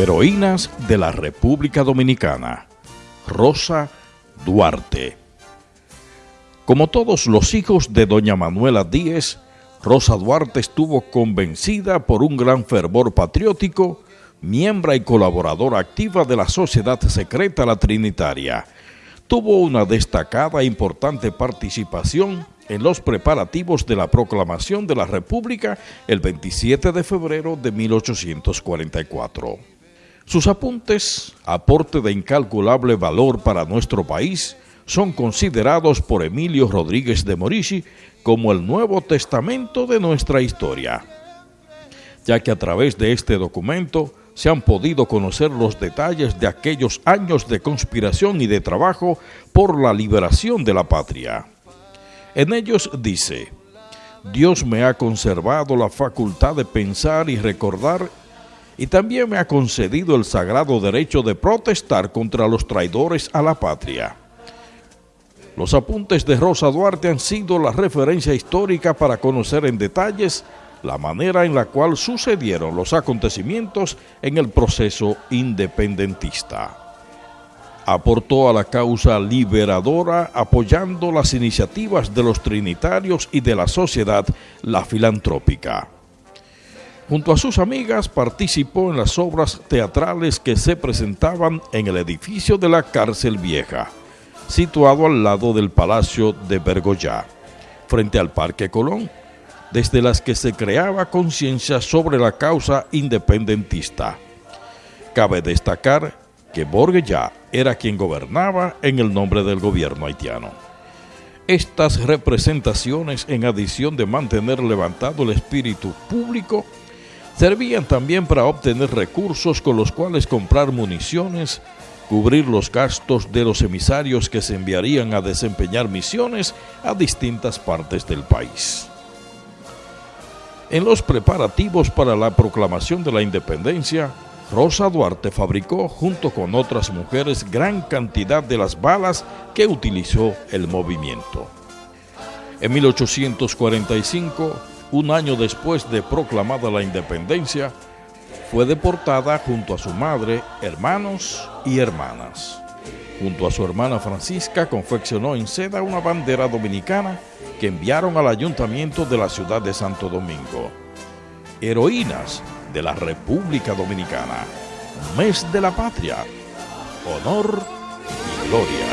Heroínas de la República Dominicana. Rosa Duarte. Como todos los hijos de doña Manuela Díez, Rosa Duarte estuvo convencida por un gran fervor patriótico, miembro y colaboradora activa de la Sociedad Secreta La Trinitaria. Tuvo una destacada e importante participación en los preparativos de la proclamación de la República el 27 de febrero de 1844. Sus apuntes, aporte de incalculable valor para nuestro país, son considerados por Emilio Rodríguez de Morici como el Nuevo Testamento de nuestra historia, ya que a través de este documento se han podido conocer los detalles de aquellos años de conspiración y de trabajo por la liberación de la patria. En ellos dice, Dios me ha conservado la facultad de pensar y recordar y también me ha concedido el sagrado derecho de protestar contra los traidores a la patria. Los apuntes de Rosa Duarte han sido la referencia histórica para conocer en detalles la manera en la cual sucedieron los acontecimientos en el proceso independentista. Aportó a la causa liberadora apoyando las iniciativas de los trinitarios y de la sociedad la filantrópica. Junto a sus amigas participó en las obras teatrales que se presentaban en el edificio de la cárcel vieja, situado al lado del Palacio de Bergoyá, frente al Parque Colón, desde las que se creaba conciencia sobre la causa independentista. Cabe destacar que Borguellá era quien gobernaba en el nombre del gobierno haitiano. Estas representaciones, en adición de mantener levantado el espíritu público, servían también para obtener recursos con los cuales comprar municiones, cubrir los gastos de los emisarios que se enviarían a desempeñar misiones a distintas partes del país. En los preparativos para la proclamación de la independencia, Rosa Duarte fabricó junto con otras mujeres gran cantidad de las balas que utilizó el movimiento. En 1845, un año después de proclamada la independencia, fue deportada junto a su madre, hermanos y hermanas. Junto a su hermana Francisca confeccionó en seda una bandera dominicana que enviaron al ayuntamiento de la ciudad de Santo Domingo. Heroínas de la República Dominicana, mes de la patria, honor y gloria.